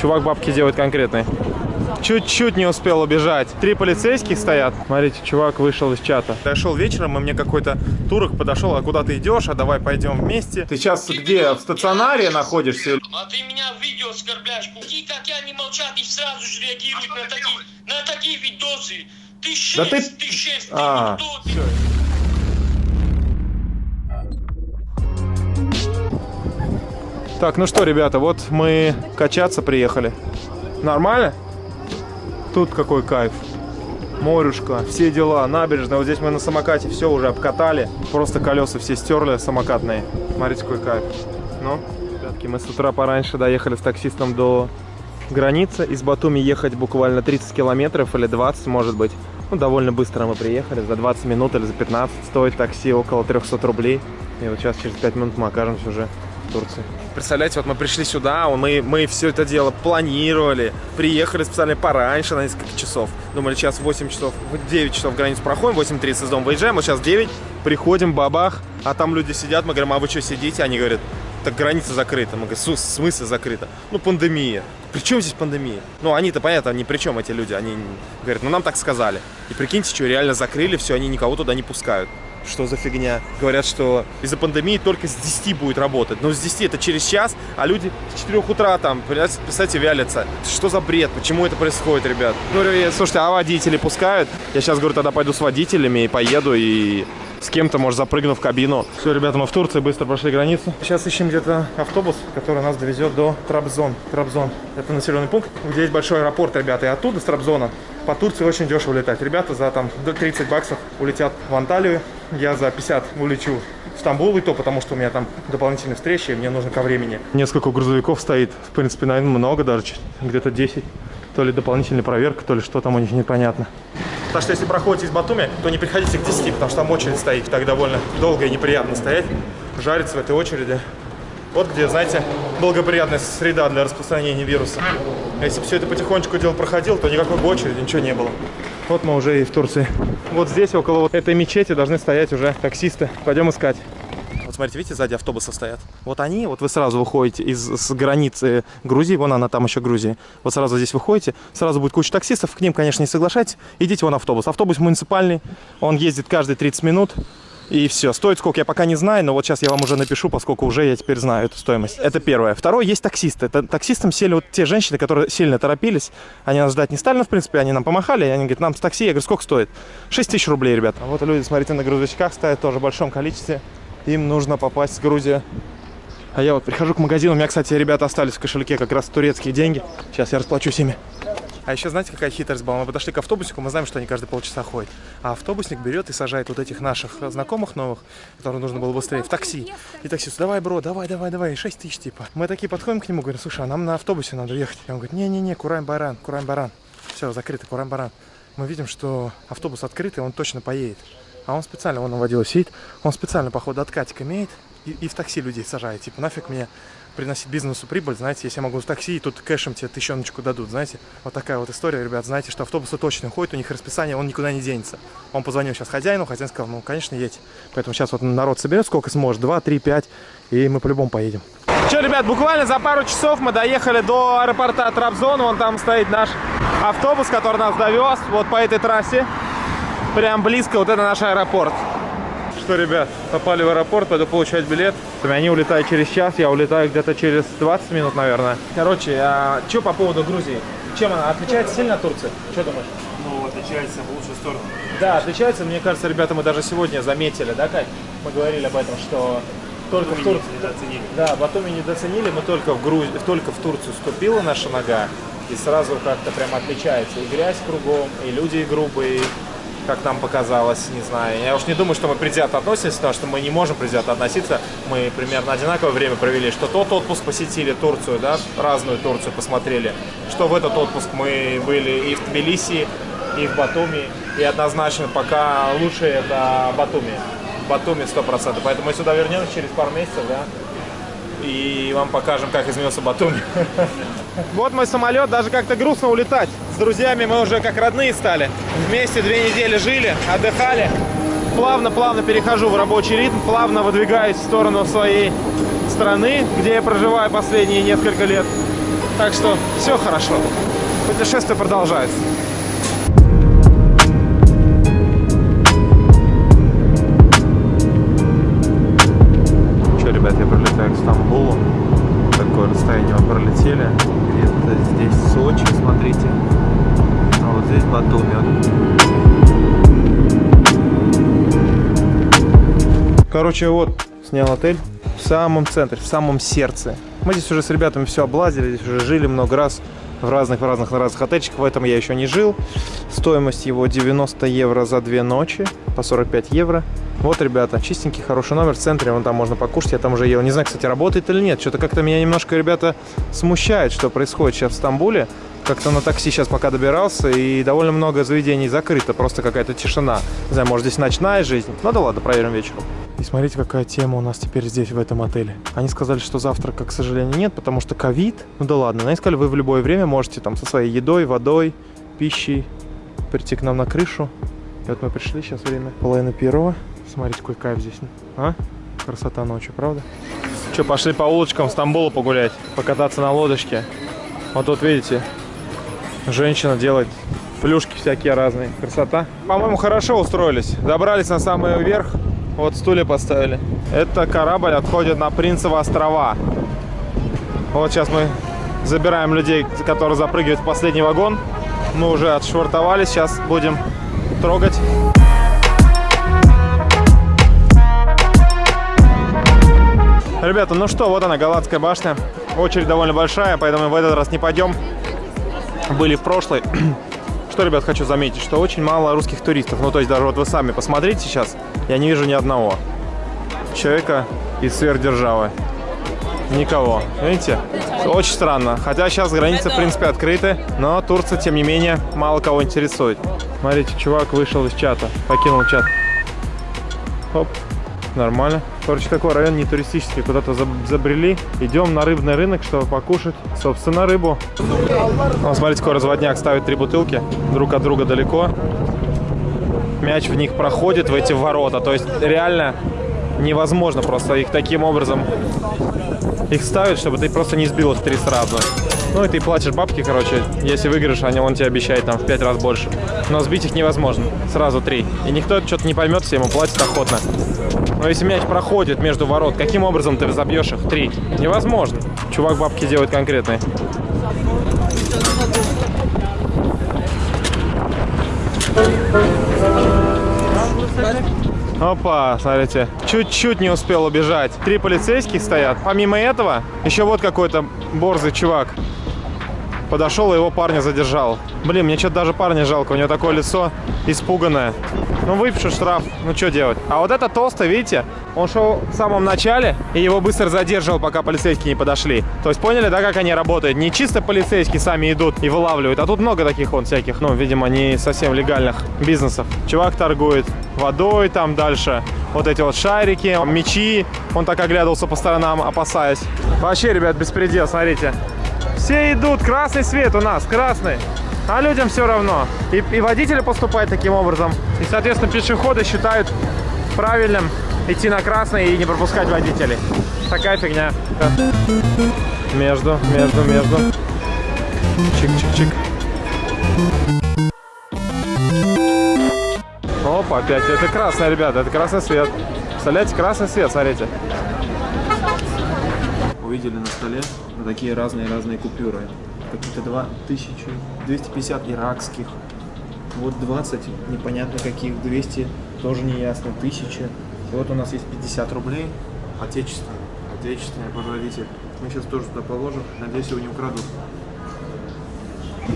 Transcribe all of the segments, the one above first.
Чувак бабки делает конкретные. Чуть-чуть не успел убежать. Три полицейских стоят. Смотрите, чувак вышел из чата. Я шел вечером, и мне какой-то турок подошел, а куда ты идешь, а давай пойдем вместе. Ты сейчас где, в стационаре находишься? А ты меня в видео оскорбляешь. Такие, как я, не молчат и сразу же реагируют на такие, на такие видосы. Ты шесть, Да ты- ты шесть, А, ты кто, ты Так, ну что, ребята, вот мы качаться приехали. Нормально? Тут какой кайф. Морюшка, все дела, набережная. Вот здесь мы на самокате все уже обкатали. Просто колеса все стерли самокатные. Смотрите, какой кайф. Ну, ребятки, мы с утра пораньше доехали с таксистом до границы. Из Батуми ехать буквально 30 километров или 20, может быть. Ну, довольно быстро мы приехали. За 20 минут или за 15 стоит такси около 300 рублей. И вот сейчас через 5 минут мы окажемся уже Турции. Представляете, вот мы пришли сюда, мы, мы все это дело планировали, приехали специально пораньше на несколько часов. Думали, сейчас 8 часов, в 9 часов границу проходим, 8.30 из дома выезжаем, вот сейчас 9, приходим, бабах, а там люди сидят, мы говорим, а вы что сидите? Они говорят, так граница закрыта. Мы говорим, «Су- в смысле закрыта? Ну, пандемия. При чем здесь пандемия? Ну, они-то, понятно, ни при чем эти люди. Они говорят, ну, нам так сказали. И прикиньте, что, реально закрыли, все, они никого туда не пускают. Что за фигня? Говорят, что из-за пандемии только с 10 будет работать. Но с 10 это через час, а люди с 4 утра там, представляете, вялятся. Что за бред? Почему это происходит, ребят? Говорю, я, слушайте, а водители пускают? Я сейчас, говорю, тогда пойду с водителями и поеду, и с кем-то, может, запрыгну в кабину. Все, ребята, мы в Турции быстро прошли границу. Сейчас ищем где-то автобус, который нас довезет до Трабзон. Трабзон. Это населенный пункт, где есть большой аэропорт, ребята. И оттуда, с Трабзона, по Турции очень дешево летать. Ребята за там до 30 баксов улетят в Анталию. Я за 50 улечу в Стамбул, и то потому, что у меня там дополнительные встречи, и мне нужно ко времени. Несколько грузовиков стоит, в принципе, наверное, много даже, где-то 10. То ли дополнительная проверка, то ли что там у них непонятно. Так что если проходите из Батуми, то не приходите к 10, потому что там очередь стоит. Так довольно долго и неприятно стоять, жариться в этой очереди. Вот где, знаете, благоприятная среда для распространения вируса. А Если бы все это потихонечку дело проходило, то никакой бы очереди, ничего не было. Вот мы уже и в Турции. Вот здесь, около вот этой мечети, должны стоять уже таксисты. Пойдем искать. Вот смотрите, видите, сзади автобусы стоят. Вот они, вот вы сразу выходите из с границы Грузии, вон она там еще Грузия. Вот сразу здесь выходите, сразу будет куча таксистов, к ним, конечно, не соглашайтесь. Идите вон автобус. Автобус муниципальный, он ездит каждые 30 минут. И все. Стоит сколько, я пока не знаю, но вот сейчас я вам уже напишу, поскольку уже я теперь знаю эту стоимость. Это первое. Второе, есть таксисты. Это таксистам сели вот те женщины, которые сильно торопились. Они нас ждать не стали, но, в принципе, они нам помахали. И они говорят, нам с такси. Я говорю, сколько стоит? 6 тысяч рублей, ребята. А вот люди, смотрите, на грузовичках стоят тоже в большом количестве. Им нужно попасть в Грузию. А я вот прихожу к магазину. У меня, кстати, ребята остались в кошельке как раз турецкие деньги. Сейчас я расплачусь ими. А еще знаете, какая хитрость была? Мы подошли к автобусику, мы знаем, что они каждые полчаса ходят. А автобусник берет и сажает вот этих наших знакомых новых, которым нужно было быстрее, в такси. И таксист, давай, бро, давай, давай, давай, 6 тысяч типа. Мы такие подходим к нему, говорим, слушай, а нам на автобусе надо ехать. И он говорит, не-не-не, Курань-Баран, Курань-Баран. Все, закрыто, Курань-Баран. Мы видим, что автобус открытый, он точно поедет. А он специально, он водила сидит, он специально, походу, откатик имеет и, и в такси людей сажает. Типа, нафиг мне приносить бизнесу прибыль, знаете, если я могу в такси, и тут кэшем тебе тысячоночку дадут, знаете. Вот такая вот история, ребят, знаете, что автобусы точно ходят, у них расписание, он никуда не денется. Он позвонил сейчас хозяину, хозяин сказал, ну, конечно, едь. Поэтому сейчас вот народ соберет сколько сможет, 2, 3, 5, и мы по-любому поедем. Че, ребят, буквально за пару часов мы доехали до аэропорта Трабзон, вон там стоит наш автобус, который нас довез, вот по этой трассе. Прям близко, вот это наш аэропорт. Что, ребят, попали в аэропорт, пойду получать билет. Они улетают через час, я улетаю где-то через 20 минут, наверное. Короче, а что по поводу Грузии? Чем она отличается сильно от Турции? Что думаешь? Ну, отличается в лучшую сторону. Да, отличается. Мне кажется, ребята, мы даже сегодня заметили, да, Кать? Мы говорили об этом, что только в Турции... недооценили. Да, Батуми недооценили, мы только в, Груз... только в Турцию ступила наша нога, и сразу как-то прям отличается. И грязь кругом, и люди грубые, как нам показалось, не знаю. Я уж не думаю, что мы предвзято относимся, потому что мы не можем предвзято относиться. Мы примерно одинаковое время провели, что тот отпуск посетили Турцию, да, разную Турцию посмотрели, что в этот отпуск мы были и в Тбилиси, и в Батуми, и однозначно пока лучше это Батуми. Батуми 100%. Поэтому мы сюда вернемся через пару месяцев, да, и вам покажем, как изменился Батуми. Вот мой самолет, даже как-то грустно улетать. С друзьями мы уже как родные стали. Вместе две недели жили, отдыхали. Плавно-плавно перехожу в рабочий ритм, плавно выдвигаюсь в сторону своей страны, где я проживаю последние несколько лет. Так что все хорошо. Путешествие продолжается. Короче, вот снял отель в самом центре, в самом сердце. Мы здесь уже с ребятами все облазили, здесь уже жили много раз в разных, в разных, на разных отельчиках. В этом я еще не жил. Стоимость его 90 евро за две ночи, по 45 евро. Вот, ребята, чистенький, хороший номер в центре, вон там можно покушать, я там уже ел. Не знаю, кстати, работает или нет. Что-то как-то меня немножко, ребята, смущает, что происходит сейчас в Стамбуле. Как-то на такси сейчас пока добирался, и довольно много заведений закрыто, просто какая-то тишина. Не знаю, может, здесь ночная жизнь. Ну да ладно, проверим вечером. И смотрите, какая тема у нас теперь здесь, в этом отеле. Они сказали, что завтрака, к сожалению, нет, потому что ковид. Ну да ладно, они сказали, вы в любое время можете там со своей едой, водой, пищей прийти к нам на крышу. И вот мы пришли, сейчас время половина первого. Смотрите, какой кайф здесь. А? Красота ночью, правда? Что, пошли по улочкам Стамбула погулять, покататься на лодочке. Вот тут, видите, женщина делает плюшки всякие разные. Красота. По-моему, хорошо устроились. Добрались на самый верх. Вот стулья поставили. Это корабль отходит на Принцево острова. Вот сейчас мы забираем людей, которые запрыгивают в последний вагон. Мы уже отшвартовались, сейчас будем трогать. Ребята, ну что, вот она, Галатская башня. Очередь довольно большая, поэтому в этот раз не пойдем. Были в прошлой. Что, ребят, хочу заметить, что очень мало русских туристов. Ну, то есть даже вот вы сами посмотрите сейчас, я не вижу ни одного человека из сверхдержавы. Никого. Видите? Очень странно. Хотя сейчас границы, в принципе, открыты, но Турция, тем не менее, мало кого интересует. Смотрите, чувак вышел из чата, покинул чат. Хоп. Нормально. Короче, такой район не туристический. Куда-то забрели. Идем на рыбный рынок, чтобы покушать, собственно, рыбу. Вон, смотрите, какой разводняк ставит три бутылки друг от друга далеко. Мяч в них проходит, в эти ворота. То есть, реально невозможно просто их таким образом их ставить, чтобы ты просто не сбил их три сразу. Ну и ты платишь бабки, короче, если выиграешь, они он тебе обещает там в пять раз больше. Но сбить их невозможно, сразу три. И никто что-то не поймет, все ему платит охотно. Но если мяч проходит между ворот, каким образом ты забьешь их три? Невозможно. Чувак бабки делает конкретные. Опа, смотрите, чуть-чуть не успел убежать. Три полицейских стоят. Помимо этого, еще вот какой-то борзый чувак подошел и его парня задержал. Блин, мне что-то даже парня жалко, у него такое лицо испуганное. Ну, выпишу штраф, ну что делать? А вот это толстый, видите, он шел в самом начале, и его быстро задерживал, пока полицейские не подошли. То есть поняли, да, как они работают? Не чисто полицейские сами идут и вылавливают, а тут много таких вот всяких, ну, видимо, не совсем легальных бизнесов. Чувак торгует водой там дальше, вот эти вот шарики, мечи. Он так оглядывался по сторонам, опасаясь. Вообще, ребят, беспредел, смотрите. Все идут, красный свет у нас, красный. А людям все равно. И, и водители поступают таким образом. И, соответственно, пешеходы считают правильным идти на красный и не пропускать водителей. Такая фигня. Между, между, между. Чик-чик-чик. Опа, опять. Это красный, ребята. Это красный свет. Представляете, красный свет, смотрите. Увидели на столе такие разные-разные купюры какие-то 2250 иракских, вот 20 непонятно каких, 200 тоже не ясно, 1000. И вот у нас есть 50 рублей, отечественный, отечественный производитель. Мы сейчас тоже туда положим, надеюсь, его не украдут.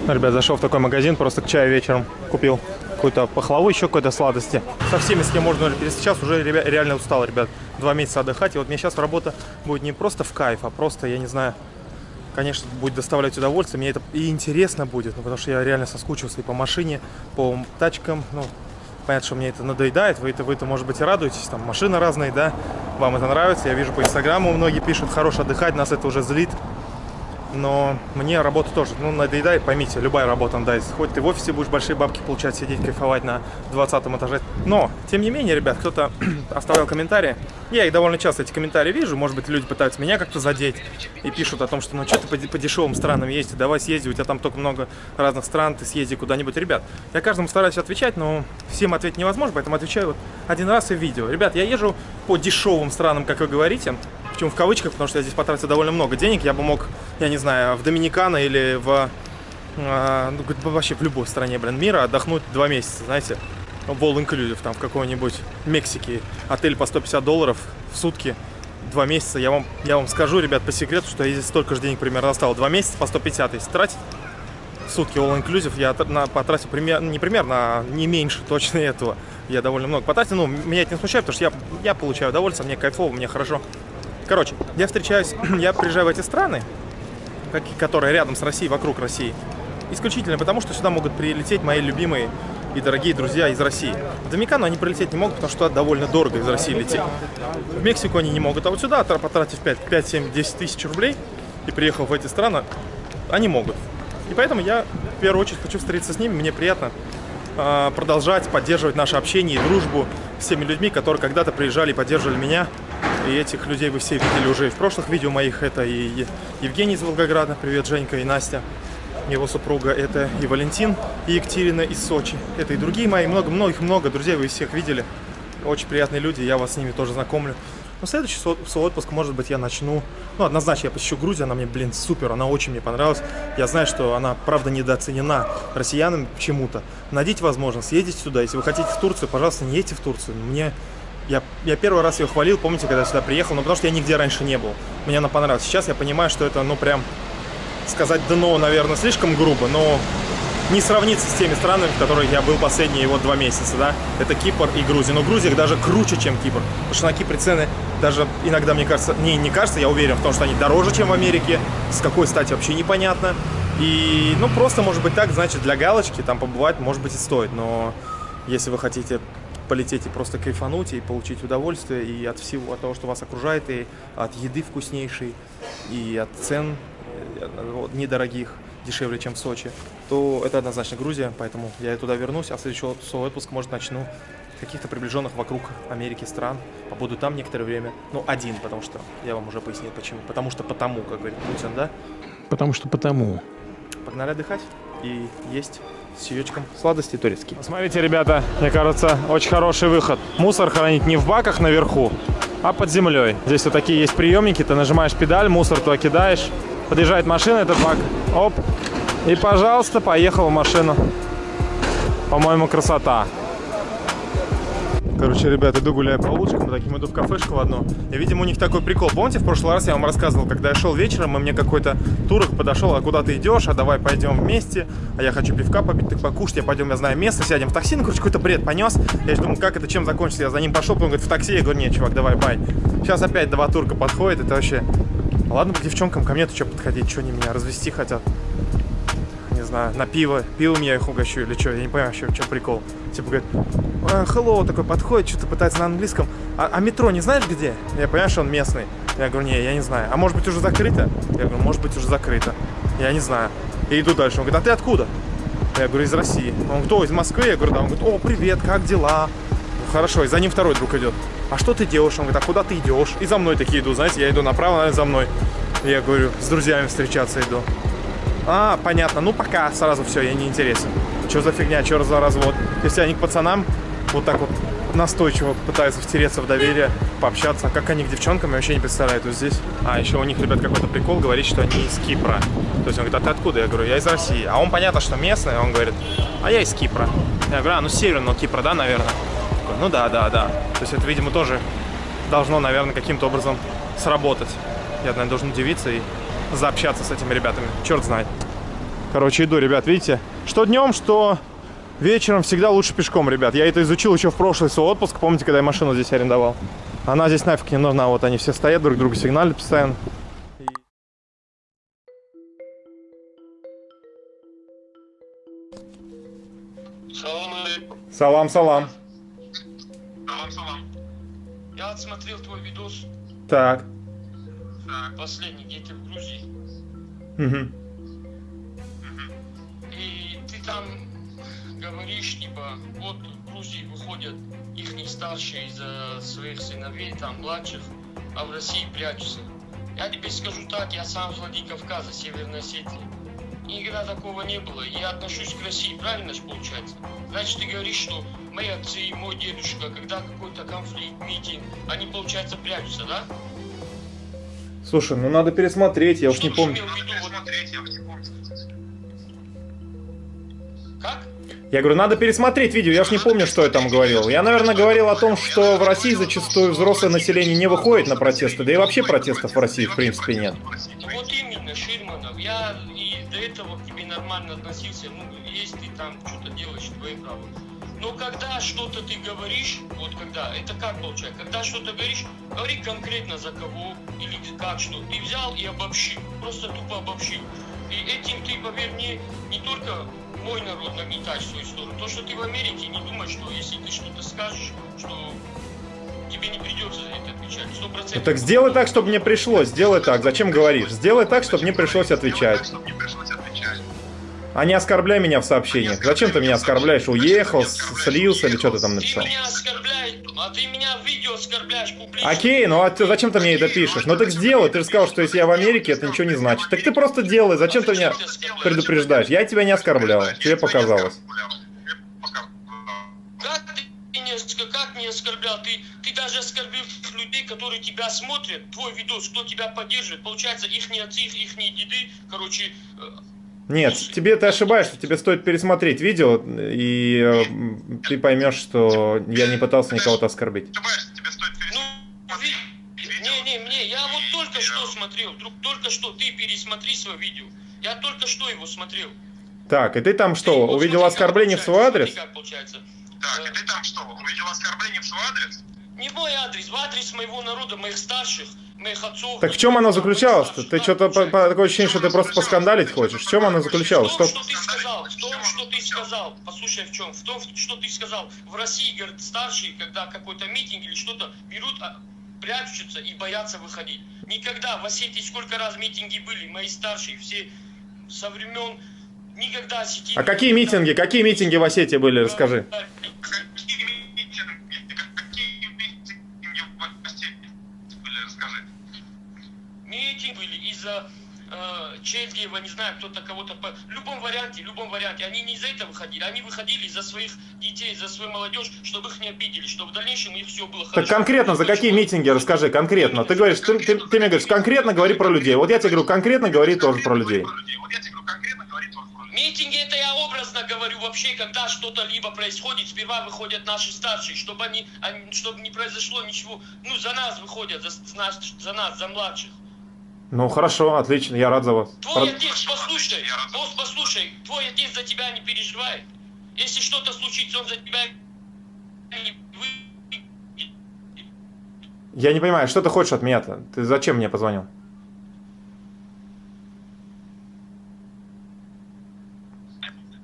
Ребят, зашел в такой магазин, просто к чаю вечером купил какую-то пахлаву, еще какой-то сладости. Со всеми, с кем можно сейчас уже реально устал, ребят. Два месяца отдыхать, и вот мне сейчас работа будет не просто в кайф, а просто, я не знаю, конечно, будет доставлять удовольствие. Мне это и интересно будет, ну, потому что я реально соскучился и по машине, по тачкам. Ну, понятно, что мне это надоедает. Вы это, вы это, может быть, и радуетесь. Там машины разные, да. Вам это нравится. Я вижу по инстаграму многие пишут, хорош отдыхать, нас это уже злит. Но мне работа тоже, ну, надоедает, поймите, любая работа надоест. Хоть ты в офисе будешь большие бабки получать, сидеть, кайфовать на 20 этаже. Но, тем не менее, ребят, кто-то оставлял комментарии. Я их довольно часто, эти комментарии вижу. Может быть, люди пытаются меня как-то задеть и пишут о том, что ну, что ты по, по дешевым странам ездишь, давай съезди, у тебя там только много разных стран, ты съезди куда-нибудь. Ребят, я каждому стараюсь отвечать, но всем ответить невозможно, поэтому отвечаю вот один раз и в видео. Ребят, я езжу по дешевым странам, как вы говорите. Причем в кавычках, потому что я здесь потратил довольно много денег. Я бы мог, я не знаю, в Доминикана или в... э, ну, вообще в любой стране, блин, мира отдохнуть два месяца, знаете. All inclusive, там в какой-нибудь Мексике. Отель по 150 долларов в сутки. Два месяца. Я вам, я вам скажу, ребят, по секрету, что я здесь столько же денег примерно осталось. Два месяца по 150, если тратить сутки all inclusive, я на, потратил примерно, не примерно, а не меньше точно этого. Я довольно много потратил. Ну, меня это не смущает, потому что я, я получаю удовольствие, мне кайфово, мне хорошо. Короче, я встречаюсь, я приезжаю в эти страны, которые рядом с Россией, вокруг России, исключительно потому, что сюда могут прилететь мои любимые и дорогие друзья из России. В Доминикану они прилететь не могут, потому что довольно дорого из России лететь. В Мексику они не могут, а вот сюда, тра- потратив 5, 5 7, 10 тысяч рублей и приехал в эти страны, они могут. И поэтому я в первую очередь хочу встретиться с ними, мне приятно э, продолжать поддерживать наше общение и дружбу с теми людьми, которые когда-то приезжали и поддерживали меня. И этих людей вы все видели уже и в прошлых видео моих. Это и Евгений из Волгограда, привет, Женька и Настя. Его супруга это и Валентин, и Екатерина из Сочи. Это и другие мои, много, многих много друзей, вы всех видели. Очень приятные люди, я вас с ними тоже знакомлю. Но следующий свой отпуск, может быть, я начну... Ну, однозначно, я посещу Грузию, она мне, блин, супер, она очень мне понравилась. Я знаю, что она, правда, недооценена россиянами почему-то. Найдите возможность, съездите сюда. Если вы хотите в Турцию, пожалуйста, не едьте в Турцию. Мне... Я, я первый раз ее хвалил, помните, когда сюда приехал, но потому что я нигде раньше не был. Мне она понравилась. Сейчас я понимаю, что это, ну, прям сказать дно, наверное, слишком грубо, но не сравнится с теми странами, в которых я был последние вот два месяца, да. Это Кипр и Грузия. Но Грузия даже круче, чем Кипр. Потому что на Кипре цены даже иногда, мне кажется, не, не кажется, я уверен в том, что они дороже, чем в Америке. С какой стати вообще непонятно. И, ну, просто, может быть, так, значит, для галочки там побывать, может быть, и стоит. Но если вы хотите полететь и просто кайфануть, и получить удовольствие и от всего, от того, что вас окружает, и от еды вкуснейшей, и от цен э, недорогих, дешевле, чем в Сочи, то это однозначно Грузия, поэтому я туда вернусь, а следующий от- свой отпуск, может, начну каких-то приближенных вокруг Америки стран, побуду там некоторое время, ну, один, потому что, я вам уже пояснил, почему, потому что потому, как говорит Путин, да, Потому что потому. погнали отдыхать и есть с чаечком сладости турецкие. Смотрите, ребята, мне кажется, очень хороший выход. Мусор хранить не в баках наверху, а под землей. Здесь вот такие есть приемники, ты нажимаешь педаль, мусор туда кидаешь, подъезжает машина, этот бак, оп, и, пожалуйста, поехал в машину. По-моему, красота. Короче, ребят, иду гуляю по улочкам, таким иду в кафешку в одну. И, видимо, у них такой прикол. Помните, в прошлый раз я вам рассказывал, когда я шел вечером, и мне какой-то турок подошел, а куда ты идешь, а давай пойдем вместе, а я хочу пивка попить, так покушать, я пойдем, я знаю место, сядем в такси, ну, короче, какой-то бред понес. Я же думаю, как это, чем закончится, я за ним пошел, он говорит, в такси, я говорю, нет, чувак, давай, бай. Сейчас опять два турка подходит, это вообще... Ладно, к девчонкам ко мне-то что подходить, что они меня развести хотят знаю, на пиво, пивом я их угощу или что, я не понимаю, что, что прикол. Типа говорит, «А, hello, такой подходит, что-то пытается на английском, а, а метро не знаешь где? Я понимаю, что он местный. Я говорю, не, я не знаю. А может быть уже закрыто? Я говорю, может быть уже закрыто. Я не знаю. И иду дальше. Он говорит, а ты откуда? Я говорю, из России. Он говорит, о, из Москвы? Я говорю, да. Он говорит, о, привет, как дела? Ну, Хорошо, и за ним второй друг идет. А что ты делаешь? Он говорит, а куда ты идешь? И за мной такие иду, знаете, я иду направо, наверное, за мной. Я говорю, с друзьями встречаться иду. А, понятно. Ну, пока сразу все, я не интересен. Что за фигня, что за развод? Если они к пацанам вот так вот настойчиво пытаются втереться в доверие, пообщаться, а как они к девчонкам, я вообще не представляю, тут здесь. А, еще у них, ребят, какой-то прикол, говорит, что они из Кипра. То есть он говорит, а ты откуда? Я говорю, я из России. А он, понятно, что местный, он говорит, а я из Кипра. Я говорю, а, ну, северного Кипра, да, наверное? Ну, да, да, да. То есть это, видимо, тоже должно, наверное, каким-то образом сработать. Я, наверное, должен удивиться и заобщаться с этими ребятами. Черт знает. Короче, иду, ребят, видите? Что днем, что вечером всегда лучше пешком, ребят. Я это изучил еще в прошлый свой отпуск. Помните, когда я машину здесь арендовал? Она здесь нафиг не нужна. Вот они все стоят, друг другу сигналят постоянно. Салам салам. Салам, салам. Я отсмотрел твой видос Так. Последний, где ты в Грузии. Мгм. И ты там говоришь, типа, вот в Грузии выходят их старшие из-за своих сыновей, там, младших, а в России прячутся. Я тебе скажу так, я сам с Владикавказа, Северной Осетии. Никогда такого не было. Я отношусь к России, правильно же получается? Значит, ты говоришь, что мои отцы и мой дедушка, когда какой-то конфликт, митинг, они, получается, прячутся, да? Слушай, ну надо пересмотреть, я уж Что не помню. Как? Я говорю, надо пересмотреть видео, я уж не помню, что я там говорил. Я, наверное, говорил о том, что в России зачастую взрослое население не выходит на протесты, да и вообще протестов в России в принципе нет. Вот именно, Ширманов. Я и до этого к тебе нормально относился. Ну, если ты там что-то делаешь, твои право. Но когда что-то ты говоришь, вот когда, это как получается? Когда что-то говоришь, говори конкретно за кого или как что. Ты взял и обобщил, просто тупо обобщил. И этим ты, поверь мне, не только мой народ нагнетаешь в свою сторону. То, что ты в Америке, не думай, что если ты что-то скажешь, что тебе не придется за это отвечать. Сто процентов. Ну, так сделай так, чтобы мне пришлось, сделай так. Зачем говоришь? Сделай так, чтобы мне пришлось отвечать. А не оскорбляй меня в сообщениях. Зачем ты меня оскорбляешь? Уехал, слился или что ты там написал? Ты меня оскорбляешь, а ты меня в видео оскорбляешь публично. Окей, ну а ты, зачем ты мне это пишешь? Ну так сделай, ты же сказал, что если я в Америке, это ничего не значит. Так ты просто делай, зачем ты меня предупреждаешь? Я тебя не оскорблял, тебе показалось. Как ты не, оск- как не оскорблял? Ты, ты даже оскорбил людей, которые тебя смотрят, твой видос, кто тебя поддерживает. Получается, их отцы, их деды, короче, э, Нет, тебе ты ошибаешься, тебе стоит пересмотреть видео, и э, ты поймешь, что я не пытался никого-то оскорбить. ну, ви- не, не, мне, я вот только что смотрел, друг, только что, ты пересмотри свое видео. Я только что его смотрел. Так, и ты там что, Ты увидел смотри, оскорбление в свой адрес? смотри, как получается. Так, и ты там что, увидел оскорбление в свой адрес? Не в мой адрес, в адрес моего народа, моих старших. Так в чем заключалось-то? старших, Ты что-то по- получается. по- такое ощущение, что ты просто поскандалить хочешь. В чем оно заключалось? В том, Что... что ты сказал, в том, что ты сказал, послушай, в чем? В том, что ты сказал, в России, говорят, старшие, когда какой-то митинг или что-то берут, а, прячутся и боятся выходить. Никогда в Осетии сколько раз митинги были, мои старшие, все со времен, никогда Осетии... А какие митинги? Какие митинги в Осетии были? Расскажи. Какие митинги, какие митинги в России были, расскажи. Митинг были из-за э, Чельдеева, не знаю, кто-то кого-то... По... В любом варианте, в любом варианте. Они не из-за этого выходили, они выходили из-за своих детей, за свою молодежь, чтобы их не обидели, чтобы в дальнейшем их все было Так хорошо. конкретно, за какие митинги? Расскажи, конкретно. Ты говоришь, ты, ты- ты мне говоришь, конкретно говори про людей. Вот я тебе говорю, конкретно говори тоже про людей. Вот я тебе говорю, конкретно говори тоже про людей. Митинги это я образно говорю вообще, когда что-то либо происходит, сперва выходят наши старшие, чтобы они, они- чтобы не произошло ничего, ну за нас выходят, за, за нас, за нас, за младших. Ну хорошо, отлично, я рад за вас. Твой Про- отец, послушай, босс, послушай, твой отец за тебя не переживает. Если что-то случится, он за тебя. Я не понимаю, что ты хочешь от меня-то? Ты зачем мне позвонил?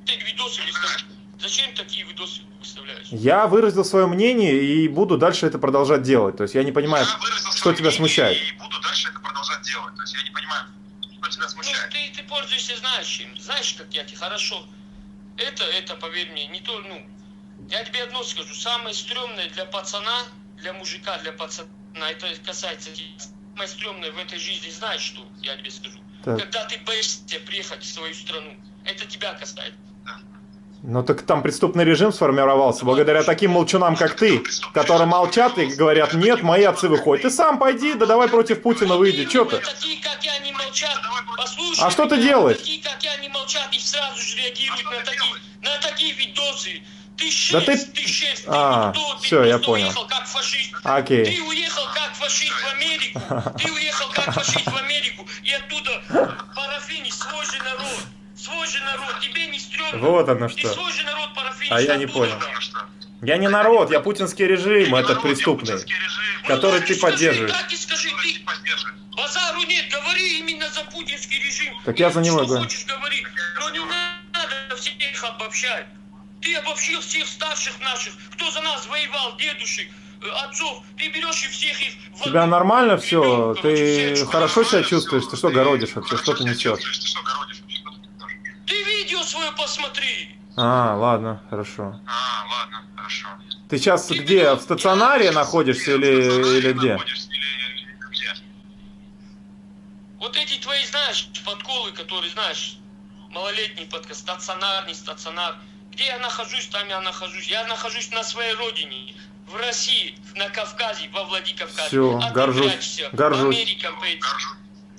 Ты видосы выставляешь. Зачем такие видосы выставляешь? Я выразил свое мнение и буду дальше это продолжать делать. То есть я не понимаю, Я что тебя смущает. И буду дальше. То есть я не понимаю, что тебя Ну, смущает. ты, ты пользуешься знаешь чем. Знаешь, как я тебе хорошо. Это, это, поверь мне, не то, ну, я тебе одно скажу. Самое стрёмное для пацана, для мужика, для пацана, это касается. Самое стрёмное в этой жизни, знаешь что, я тебе скажу. Так. Когда ты боишься приехать в свою страну, это тебя касается. Ну так там преступный режим сформировался благодаря таким молчунам, как ты, которые молчат и говорят, нет, мои отцы выходят. Ты сам пойди, да давай против Путина выйди, что ты? А что ты делаешь? Такие, как я, не молчат и сразу же реагируют на такие, на такие видосы. Ты Да ты- А, ты всё, я понял. уехал как фашист. Окей. Ты уехал как фашист в Америку. Ты уехал как фашист в Америку. И оттуда парафини, свой же народ. Свой же народ. Тебе не стрёмно. Вот оно Ты что. свой же народ. А я не понял. Ну? Я не народ, я путинский режим, Народ, я преступный. режим, Ну, который так ты поддерживаешь. Так и скажи, ты ты. Базару нет, говори именно за путинский режим. Так я за него Что говорю. хочешь говори, но не надо всех обобщать. Ты обобщил всех старших наших, кто за нас воевал, дедушек, э, отцов, ты берешь и всех их... в Тебя нормально все? Ты хорошо себя чувствуешь? Ты что городишь вообще? Что ты несешь? чувствуешь? Ты что городишь вообще? Что ты несешь? Ты свое посмотри. А, ладно, хорошо. А, ладно, хорошо. Ты сейчас где? В стационаре находишься или, или где? Находишься или- или где? Вот эти твои, знаешь, подколы, которые, знаешь, малолетний подкаст, стационар, не стационар. Где я нахожусь, там я нахожусь. Я нахожусь на своей родине, в России, на Кавказе, во Владикавказе. Всё, а горжусь, ты прячешься горжусь. в Америке, этим.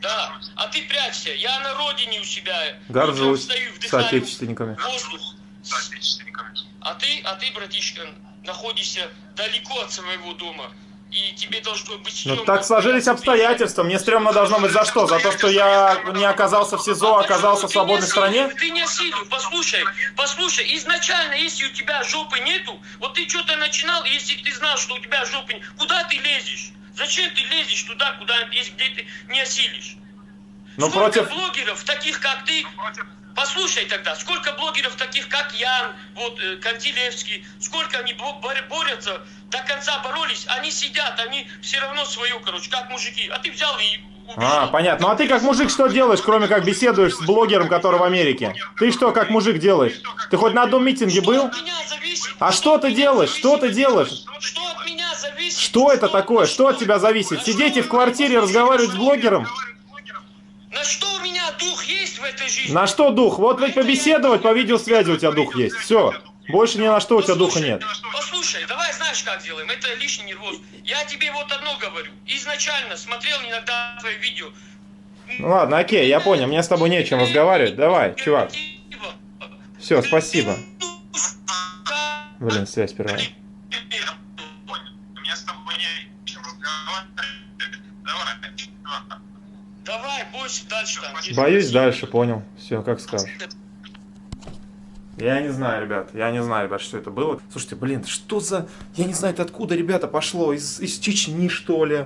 Да, а ты прячешься. Я на родине у себя. Горжусь Утром встаю, с вдыхаю соотечественниками. воздух. С отечественниками. А ты, а ты, братишка, находишься далеко от своего дома. И тебе должно быть Ну стрёмно. так сложились обстоятельства. Мне стрёмно должно быть за что? За то, что я не оказался в СИЗО, а оказался в свободной не стране? Ты не осилил, послушай, послушай, изначально, если у тебя жопы нету, вот ты что-то начинал, если ты знал, что у тебя жопы нет, куда ты лезешь? Зачем ты лезешь туда, куда есть, где ты не осилишь? Ну Сколько против... блогеров, таких как ты, послушай тогда, сколько блогеров таких как Ян, вот э, Кантилевский, сколько они бо- бор- борются, до конца боролись, они сидят, они все равно свое, короче, как мужики, а ты взял и. А, понятно. Ну а ты как мужик что делаешь, кроме как беседуешь с блогером, который в Америке? Ты что, как мужик делаешь? Ты хоть на одном митинге был? А что ты делаешь? Что ты делаешь? Что это такое? Что от тебя зависит? Сидеть и в квартире разговаривать с блогером? На что у меня дух есть в этой жизни? На что дух? Вот ведь побеседовать по видеосвязи у тебя дух есть. Все. Больше ни на что у тебя духа нет. Послушай, давай знаешь, как делаем? Это лишний нервоз. Я тебе вот одно говорю. Изначально смотрел иногда твои видео. Ну ладно, окей, я понял. Мне с тобой нечем разговаривать. Давай, чувак. Все, спасибо. Блин, связь прервала. Я понял. Мне с тобой не чем разговаривать. Давай. чувак. Давай, бойся дальше там. Боюсь дальше, понял. Все, как скажешь. Я не знаю, ребят, я не знаю, ребят, что это было. Слушайте, блин, что за... Я не знаю, это откуда, ребята, пошло? Из, из Чечни, что ли?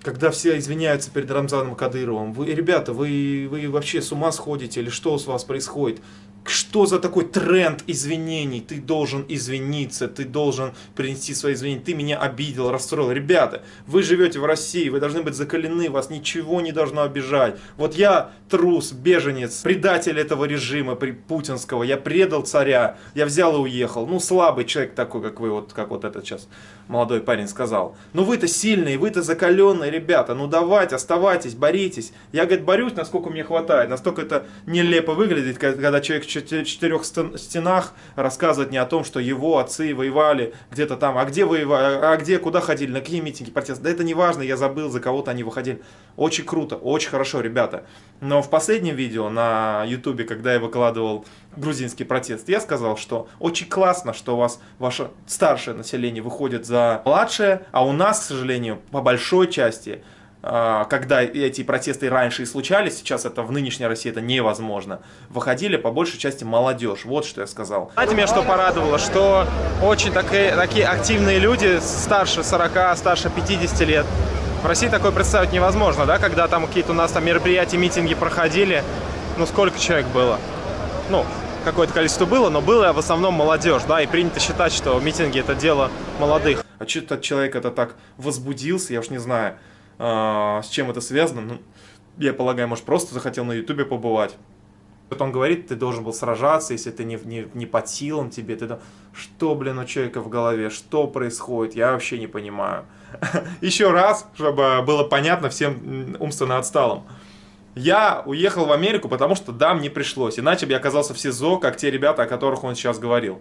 Когда все извиняются перед Рамзаном Кадыровым. Вы, ребята, вы, вы вообще с ума сходите или что с вас происходит? Что за такой тренд извинений? Ты должен извиниться, ты должен принести свои извинения. Ты меня обидел, расстроил. Ребята, вы живете в России, вы должны быть закалены, вас ничего не должно обижать. Вот я трус, беженец, предатель этого режима при- путинского. Я предал царя, я взял и уехал. Ну, слабый человек такой, как вы, вот как вот этот сейчас молодой парень сказал. Ну, вы-то сильные, вы-то закаленные, ребята. Ну, давайте, оставайтесь, боритесь. Я, говорит, борюсь, насколько мне хватает. Настолько это нелепо выглядит, когда человек четырех стен- стенах рассказывает не о том, что его отцы воевали где-то там. А где воевали, а где, куда ходили, на какие митинги, протесты. Да это не важно, я забыл, за кого-то они выходили. Очень круто, очень хорошо, ребята. Но в последнем видео на ютубе, когда я выкладывал грузинский протест, я сказал, что очень классно, что у вас ваше старшее население выходит за младшее, а у нас, к сожалению, по большой части, когда эти протесты раньше и случались, сейчас это в нынешней России это невозможно, выходили по большей части молодежь. Вот что я сказал. Знаете, меня что порадовало? Что очень такие, такие активные люди, старше 40, старше 50 лет, в России такое представить невозможно, да, когда там какие-то у нас там мероприятия, митинги проходили, ну сколько человек было? Ну, какое-то количество было, но было в основном молодежь, да, и принято считать, что митинги это дело молодых. А что этот человек это так возбудился, я уж не знаю, а, с чем это связано, ну, я полагаю, может, просто захотел на ютубе побывать. Вот он говорит, ты должен был сражаться, если ты не, не, не под силам тебе, ты... Что, блин, у человека в голове, что происходит, я вообще не понимаю. Еще раз, чтобы было понятно всем умственно отсталым. Я уехал в Америку, потому что да, мне пришлось. Иначе бы я оказался в СИЗО, как те ребята, о которых он сейчас говорил.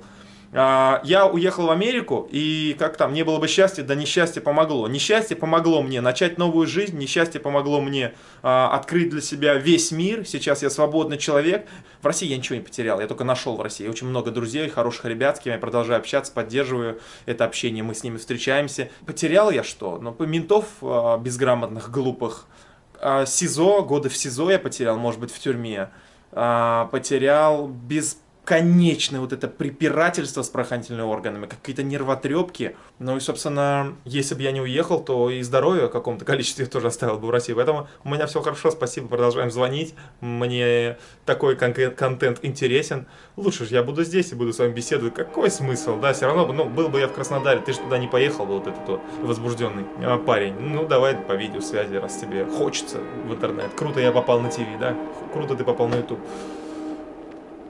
А, Я уехал в Америку, и как там, не было бы счастья, да несчастье помогло. Несчастье помогло мне начать новую жизнь, несчастье помогло мне а, открыть для себя весь мир. Сейчас я свободный человек. В России я ничего не потерял, я только нашел в России очень много друзей, хороших ребят, с кем я продолжаю общаться, поддерживаю это общение, мы с ними встречаемся. Потерял я что? Ну, ментов а, безграмотных, глупых, СИЗО, годы в СИЗО я потерял, может быть, в тюрьме. Потерял без бесконечное вот это препирательство с правоохранительными органами, какие-то нервотрепки. Ну и, собственно, если бы я не уехал, то и здоровье в каком-то количестве тоже оставил бы в России. Поэтому у меня все хорошо, спасибо, продолжаем звонить. Мне такой кон- контент интересен. Лучше же я буду здесь и буду с вами беседовать. Какой смысл? Да, все равно, ну, был бы я в Краснодаре, ты же туда не поехал, вот этот вот возбужденный а, парень. Ну, давай по видеосвязи, раз тебе хочется в интернет. Круто я попал на ТВ, да? Круто ты попал на YouTube.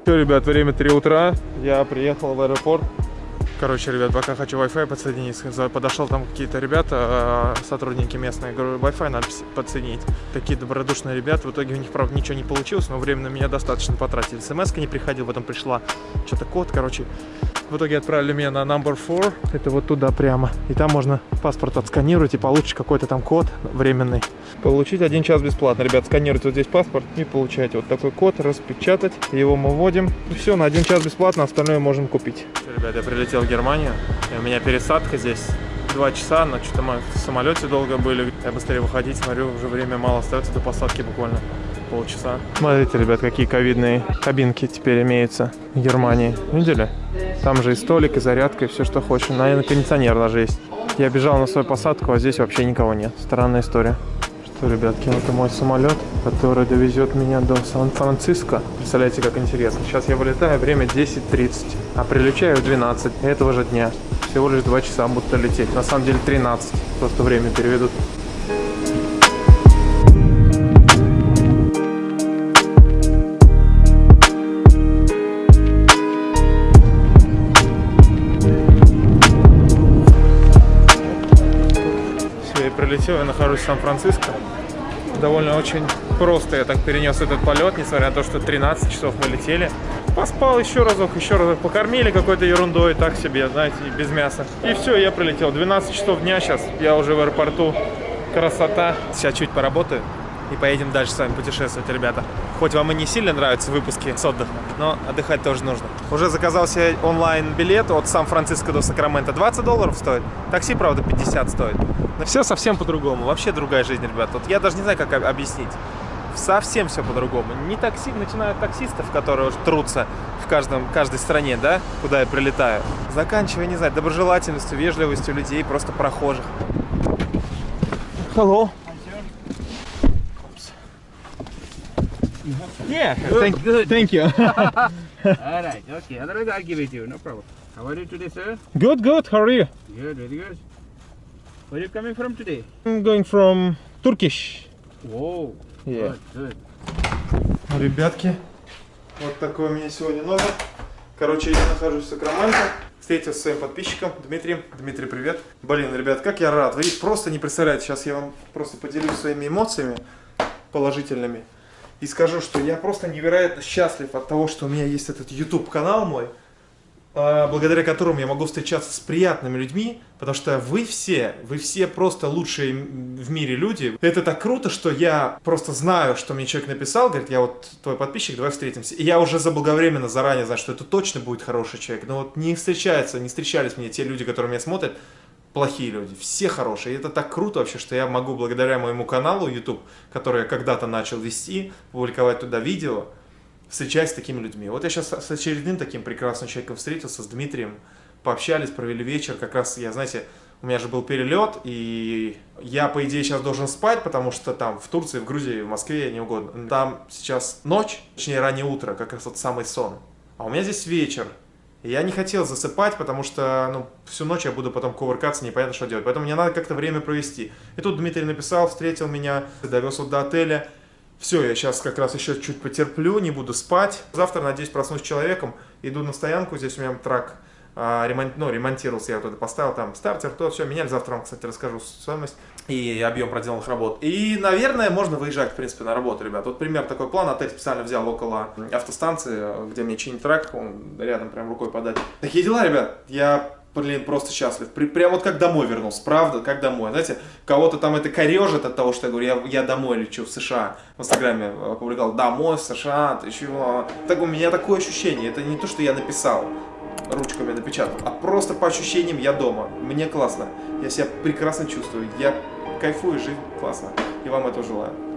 Все, ребят, время 3 утра. Я приехал в аэропорт. Короче, ребят, пока хочу Wi-Fi подсоединить. Подошел там какие-то ребята, э, сотрудники местные. Говорю, Wi-Fi надо подсоединить. Такие добродушные ребята. В итоге у них, правда, ничего не получилось, но время на меня достаточно потратили. смс не приходил, потом пришла что-то код, короче. В итоге отправили меня на number 4. Это вот туда прямо. И там можно паспорт отсканировать и получить какой-то там код временный. Получить один час бесплатно. Ребят, сканируйте вот здесь паспорт и получаете вот такой код, распечатать. Его мы вводим. И все, на один час бесплатно, остальное можем купить. Ребят, я прилетел в Германию. И у меня пересадка здесь. Два часа, но что-то мы в самолете долго были. Я быстрее выходить, смотрю, уже время мало остается до посадки буквально полчаса. Смотрите, ребят, какие ковидные кабинки теперь имеются в Германии. Видели? Там же и столик, и зарядка, и все, что хочешь. Наверное, кондиционер даже есть. Я бежал на свою посадку, а здесь вообще никого нет. Странная история. Что, ребятки, это мой самолет, который довезет меня до Сан-Франциско. Представляете, как интересно. Сейчас я вылетаю, время 10.30, а прилечаю в 12 этого же дня. Всего лишь 2 часа будут лететь. На самом деле 13, просто время переведут. Все, я нахожусь в Сан-Франциско. Довольно очень просто я так перенес этот полет, несмотря на то, что 13 часов мы летели. Поспал еще разок, еще разок. Покормили какой-то ерундой, так себе, знаете, без мяса. И все, я прилетел. 12 часов дня сейчас, я уже в аэропорту. Красота. Сейчас чуть поработаю и поедем дальше с вами путешествовать, ребята. Хоть вам и не сильно нравятся выпуски с отдыхом, но отдыхать тоже нужно. Уже заказал себе онлайн-билет от Сан-Франциско до Сакрамента. 20 долларов стоит. Такси, правда, 50 стоит. Но все совсем по-другому. Вообще другая жизнь, ребят. Вот я даже не знаю, как об- объяснить. Совсем все по-другому. Не такси, начиная от таксистов, которые уж трутся в каждом, каждой стране, да, куда я прилетаю. Заканчивая, не знаю, доброжелательностью, вежливостью людей, просто прохожих. Hello. Yeah, thank, thank you. All right, okay. Otherwise, I'll give it to you. No problem. How are you today, sir? Good, good. How are you? Good, very good. Where are you coming from today? I'm going from Turkish. Whoa. Yeah. Good, good. Ребятки, вот такой у меня сегодня номер. Короче, я нахожусь в Сакраменто. Встретился со своим подписчиком Дмитрием. Дмитрий, привет. Блин, ребят, как я рад. Вы просто не представляете. Сейчас я вам просто поделюсь своими эмоциями положительными. И скажу, что я просто невероятно счастлив от того, что у меня есть этот YouTube канал мой, а, благодаря которому я могу встречаться с приятными людьми, потому что вы все, вы все просто лучшие в мире люди. Это так круто, что я просто знаю, что мне человек написал, говорит, я вот твой подписчик, давай встретимся. И я уже заблаговременно заранее знаю, что это точно будет хороший человек. Но вот не встречаются, не встречались мне те люди, которые меня смотрят, плохие люди, все хорошие. И это так круто вообще, что я могу благодаря моему каналу YouTube, который я когда-то начал вести, публиковать туда видео, встречаясь с такими людьми. Вот я сейчас с очередным таким прекрасным человеком встретился, с Дмитрием, пообщались, провели вечер. Как раз я, знаете, у меня же был перелет, и я, по идее, сейчас должен спать, потому что там в Турции, в Грузии, в Москве, не угодно. Там сейчас ночь, точнее раннее утро, как раз вот самый сон. А у меня здесь вечер. Я не хотел засыпать, потому что ну, всю ночь я буду потом кувыркаться, непонятно что делать. Поэтому мне надо как-то время провести. И тут Дмитрий написал, встретил меня, довез вот до отеля. Все, я сейчас как раз еще чуть потерплю, не буду спать. Завтра, надеюсь, проснусь человеком. Иду на стоянку, здесь у меня трак ремонт, ну, ремонтировался, я это поставил, там стартер, то, все, меняли. Завтра вам, кстати, расскажу стоимость и объем проделанных работ. И, наверное, можно выезжать, в принципе, на работу, ребят. Вот пример такой план. Отель специально взял около автостанции, где мне чинит трак, он рядом прям рукой подать. Такие дела, ребят. Я блин, просто счастлив. При, прям вот как домой вернулся, правда, как домой. Знаете, кого-то там это корежит от того, что я говорю, я, я домой лечу в США. В Инстаграме опубликовал, домой в США, ты чего? Так у меня такое ощущение, это не то, что я написал ручками напечатал, а просто по ощущениям я дома. Мне классно. Я себя прекрасно чувствую. Я кайфую, жизнь классно. И вам этого желаю.